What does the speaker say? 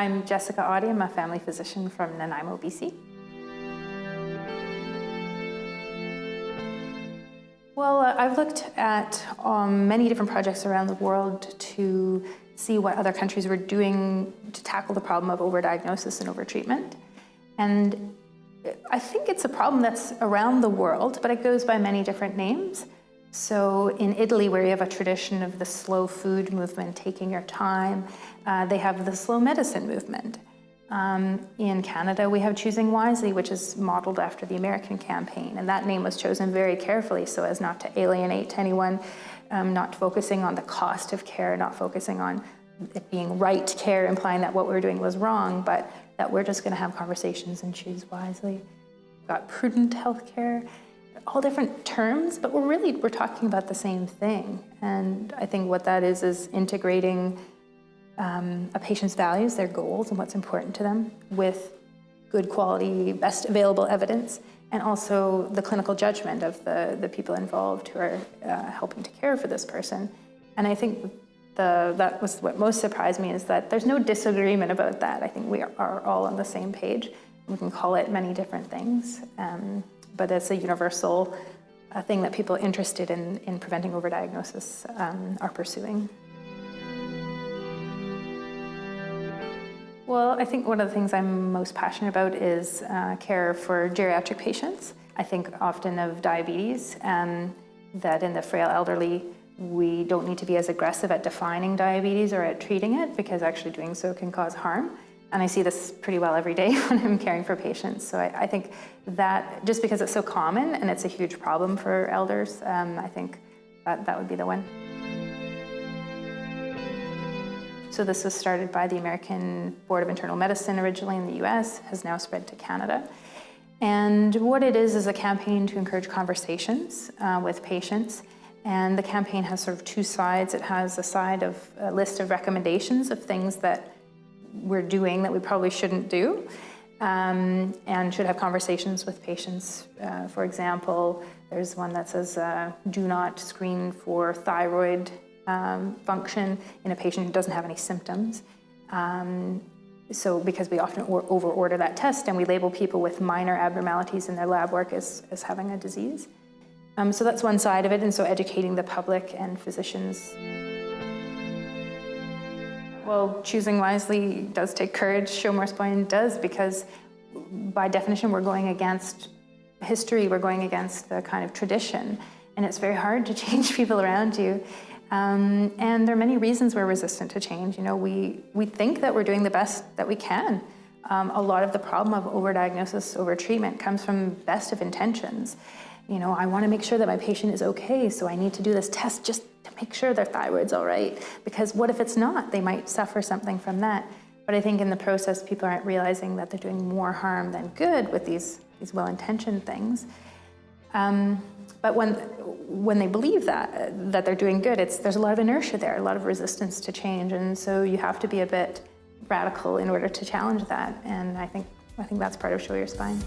I'm Jessica Otte. I'm a family physician from Nanaimo, BC. Well, uh, I've looked at um, many different projects around the world to see what other countries were doing to tackle the problem of overdiagnosis and overtreatment. And I think it's a problem that's around the world, but it goes by many different names. So in Italy, where you have a tradition of the slow food movement, taking your time, uh, they have the slow medicine movement. Um, in Canada, we have Choosing Wisely, which is modeled after the American campaign, and that name was chosen very carefully so as not to alienate anyone, um, not focusing on the cost of care, not focusing on it being right care, implying that what we were doing was wrong, but that we're just going to have conversations and choose wisely. We've got prudent healthcare, all different terms, but we're really, we're talking about the same thing. And I think what that is, is integrating um, a patient's values, their goals and what's important to them with good quality, best available evidence, and also the clinical judgment of the, the people involved who are uh, helping to care for this person. And I think the, that was what most surprised me is that there's no disagreement about that. I think we are all on the same page. We can call it many different things, um, but it's a universal uh, thing that people interested in, in preventing overdiagnosis um, are pursuing. Well, I think one of the things I'm most passionate about is uh, care for geriatric patients. I think often of diabetes, and that in the frail elderly, we don't need to be as aggressive at defining diabetes or at treating it because actually doing so can cause harm. And I see this pretty well every day when I'm caring for patients. So I, I think that just because it's so common and it's a huge problem for elders, um, I think that, that would be the one. So this was started by the American Board of Internal Medicine originally in the US, has now spread to Canada. And what it is is a campaign to encourage conversations uh, with patients. And the campaign has sort of two sides. It has a side of a list of recommendations of things that we're doing that we probably shouldn't do um, and should have conversations with patients. Uh, for example, there's one that says uh, do not screen for thyroid um, function in a patient who doesn't have any symptoms. Um, so because we often over-order that test and we label people with minor abnormalities in their lab work as, as having a disease. Um, so that's one side of it, and so educating the public and physicians. Well, choosing wisely does take courage, Show More Spine does, because by definition we're going against history, we're going against the kind of tradition, and it's very hard to change people around you. Um, and there are many reasons we're resistant to change. You know, we, we think that we're doing the best that we can. Um, a lot of the problem of overdiagnosis, overtreatment comes from best of intentions. You know, I want to make sure that my patient is okay, so I need to do this test just to make sure their thyroid's all right. Because what if it's not? They might suffer something from that. But I think in the process, people aren't realizing that they're doing more harm than good with these, these well-intentioned things. Um, but when, when they believe that, that they're doing good, it's, there's a lot of inertia there, a lot of resistance to change. And so you have to be a bit radical in order to challenge that. And I think, I think that's part of Show Your Spine.